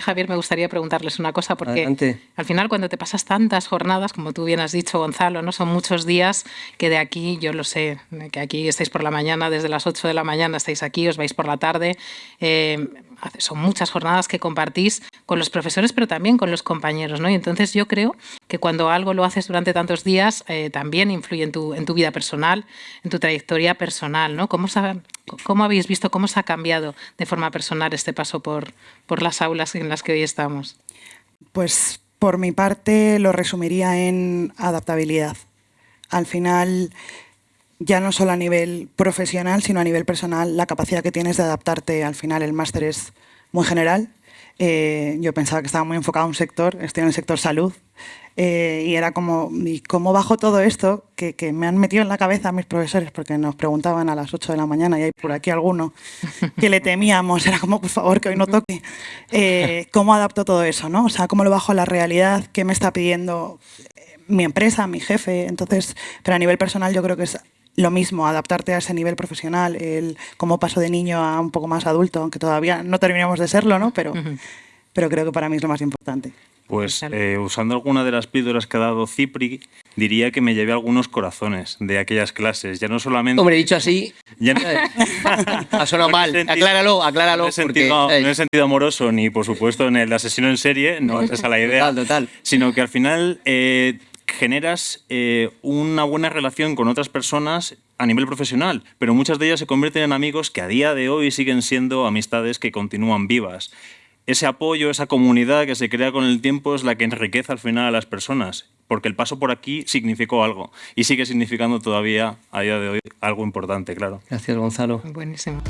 Javier, me gustaría preguntarles una cosa, porque Adelante. al final cuando te pasas tantas jornadas, como tú bien has dicho, Gonzalo, ¿no? son muchos días que de aquí, yo lo sé, que aquí estáis por la mañana, desde las 8 de la mañana estáis aquí, os vais por la tarde, eh, son muchas jornadas que compartís con los profesores, pero también con los compañeros, ¿no? Y entonces yo creo que cuando algo lo haces durante tantos días, eh, también influye en tu, en tu vida personal, en tu trayectoria personal, ¿no? ¿Cómo, ¿Cómo habéis visto, cómo se ha cambiado de forma personal este paso por, por las aulas en las que hoy estamos? Pues por mi parte lo resumiría en adaptabilidad. Al final, ya no solo a nivel profesional, sino a nivel personal, la capacidad que tienes de adaptarte. Al final el máster es muy general. Eh, yo pensaba que estaba muy enfocado en un sector, estoy en el sector salud, eh, y era como, ¿y cómo bajo todo esto que, que, me han metido en la cabeza mis profesores? Porque nos preguntaban a las 8 de la mañana, y hay por aquí alguno que le temíamos, era como, por favor, que hoy no toque. Eh, ¿Cómo adapto todo eso? ¿no? O sea, ¿cómo lo bajo a la realidad? ¿Qué me está pidiendo mi empresa, mi jefe? Entonces, pero a nivel personal yo creo que es lo mismo, adaptarte a ese nivel profesional, el cómo paso de niño a un poco más adulto, aunque todavía no terminamos de serlo, ¿no? Pero, uh -huh. pero creo que para mí es lo más importante. Pues eh, usando alguna de las píldoras que ha dado Cipri, diría que me llevé algunos corazones de aquellas clases. Ya no solamente. Hombre, dicho así. Ya no... ha sonado mal. Sentido, acláralo, acláralo. No he, sentido, porque, no he sentido amoroso, ni por supuesto en el asesino en serie, no es esa la idea. Total, total. Sino que al final eh, generas eh, una buena relación con otras personas a nivel profesional, pero muchas de ellas se convierten en amigos que a día de hoy siguen siendo amistades que continúan vivas. Ese apoyo, esa comunidad que se crea con el tiempo es la que enriquece al final a las personas, porque el paso por aquí significó algo y sigue significando todavía a día de hoy algo importante, claro. Gracias, Gonzalo. Buenísimo.